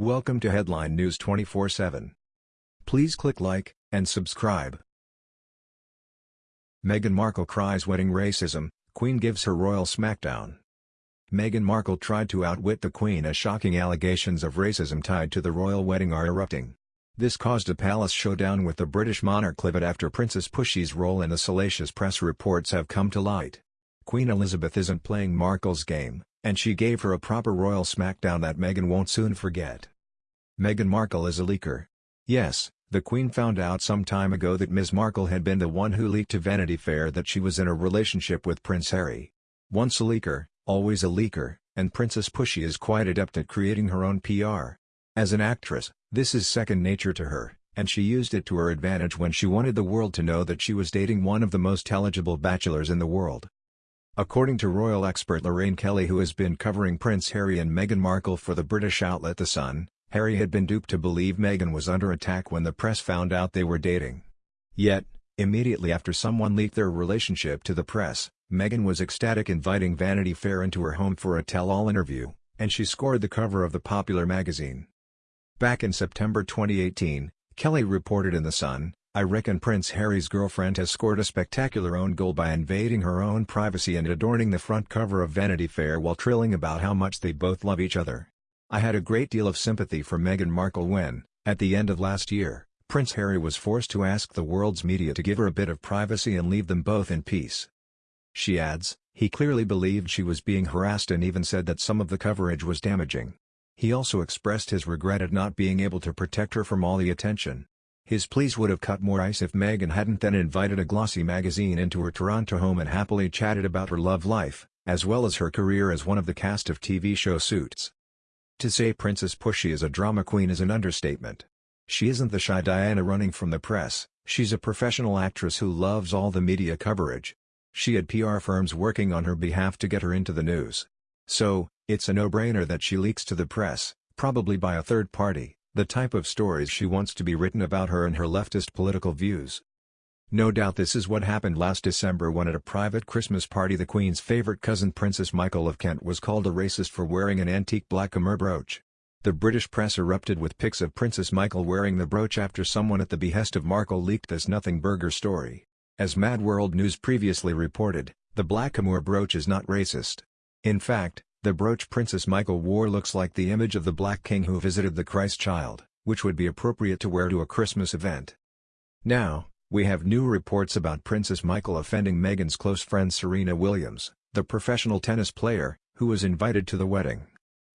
Welcome to Headline News 24/7. Please click like and subscribe. Meghan Markle cries wedding racism, Queen gives her royal smackdown. Meghan Markle tried to outwit the Queen as shocking allegations of racism tied to the royal wedding are erupting. This caused a palace showdown with the British monarch livid after Princess Pushy's role in the salacious press reports have come to light. Queen Elizabeth isn't playing Markle's game, and she gave her a proper royal smackdown that Meghan won't soon forget. Meghan Markle is a leaker. Yes, the Queen found out some time ago that Ms. Markle had been the one who leaked to Vanity Fair that she was in a relationship with Prince Harry. Once a leaker, always a leaker, and Princess Pushy is quite adept at creating her own PR. As an actress, this is second nature to her, and she used it to her advantage when she wanted the world to know that she was dating one of the most eligible bachelors in the world. According to royal expert Lorraine Kelly who has been covering Prince Harry and Meghan Markle for the British outlet The Sun, Harry had been duped to believe Meghan was under attack when the press found out they were dating. Yet, immediately after someone leaked their relationship to the press, Meghan was ecstatic inviting Vanity Fair into her home for a tell-all interview, and she scored the cover of the popular magazine. Back in September 2018, Kelly reported in The Sun, I reckon Prince Harry's girlfriend has scored a spectacular own goal by invading her own privacy and adorning the front cover of Vanity Fair while trilling about how much they both love each other. I had a great deal of sympathy for Meghan Markle when, at the end of last year, Prince Harry was forced to ask the world's media to give her a bit of privacy and leave them both in peace. She adds, he clearly believed she was being harassed and even said that some of the coverage was damaging. He also expressed his regret at not being able to protect her from all the attention. His pleas would have cut more ice if Meghan hadn't then invited a glossy magazine into her Toronto home and happily chatted about her love life, as well as her career as one of the cast of TV show Suits. To say Princess Pushy is a drama queen is an understatement. She isn't the shy Diana running from the press, she's a professional actress who loves all the media coverage. She had PR firms working on her behalf to get her into the news. So, it's a no-brainer that she leaks to the press, probably by a third party, the type of stories she wants to be written about her and her leftist political views. No doubt this is what happened last December when at a private Christmas party the Queen's favorite cousin Princess Michael of Kent was called a racist for wearing an antique black brooch. The British press erupted with pics of Princess Michael wearing the brooch after someone at the behest of Markle leaked this nothing burger story. As Mad World News previously reported, the blackamoor brooch is not racist. In fact, the brooch Princess Michael wore looks like the image of the Black King who visited the Christ child, which would be appropriate to wear to a Christmas event. Now, we have new reports about Princess Michael offending Meghan's close friend Serena Williams, the professional tennis player, who was invited to the wedding.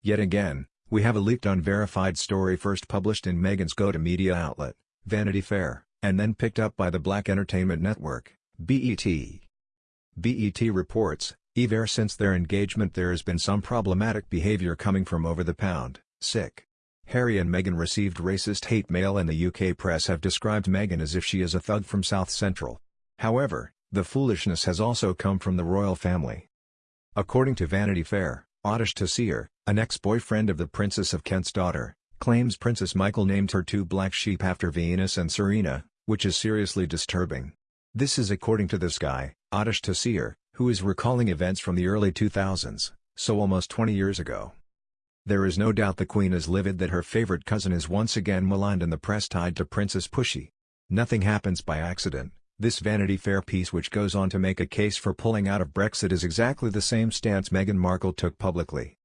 Yet again, we have a leaked unverified story first published in Meghan's go-to-media outlet, Vanity Fair, and then picked up by the Black Entertainment Network, BET. BET reports, Ever since their engagement there has been some problematic behavior coming from over the pound, sick. Harry and Meghan received racist hate mail and the UK press have described Meghan as if she is a thug from South Central. However, the foolishness has also come from the royal family. According to Vanity Fair, Aatish Taseer, an ex-boyfriend of the Princess of Kent's daughter, claims Princess Michael named her two black sheep after Venus and Serena, which is seriously disturbing. This is according to this guy, Aatish Taseer, who is recalling events from the early 2000s, so almost 20 years ago. There is no doubt the Queen is livid that her favorite cousin is once again maligned in the press tied to Princess Pushy. Nothing happens by accident, this Vanity Fair piece which goes on to make a case for pulling out of Brexit is exactly the same stance Meghan Markle took publicly.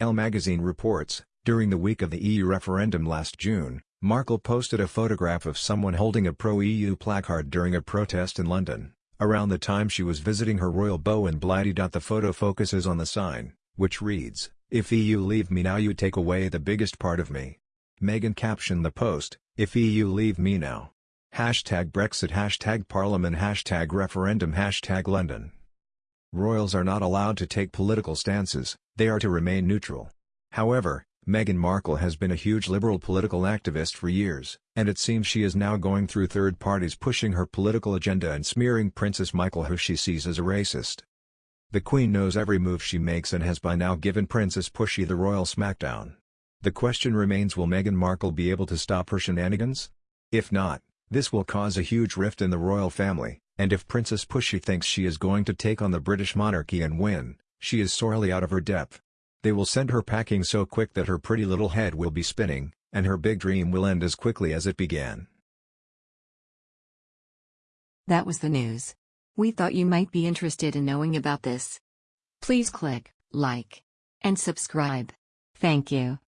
Elle magazine reports, during the week of the EU referendum last June, Markle posted a photograph of someone holding a pro-EU placard during a protest in London. Around the time she was visiting her royal beau in Blighty. The photo focuses on the sign, which reads, If EU leave me now you take away the biggest part of me. Meghan captioned the post, If EU leave me now. Hashtag Brexit Hashtag Parliament Hashtag Referendum Hashtag London. Royals are not allowed to take political stances, they are to remain neutral. However, Meghan Markle has been a huge liberal political activist for years, and it seems she is now going through third parties pushing her political agenda and smearing Princess Michael who she sees as a racist. The Queen knows every move she makes and has by now given Princess Pushy the royal smackdown. The question remains will Meghan Markle be able to stop her shenanigans? If not, this will cause a huge rift in the royal family, and if Princess Pushy thinks she is going to take on the British monarchy and win, she is sorely out of her depth. They will send her packing so quick that her pretty little head will be spinning, and her big dream will end as quickly as it began. That was the news. We thought you might be interested in knowing about this. Please click like and subscribe. Thank you.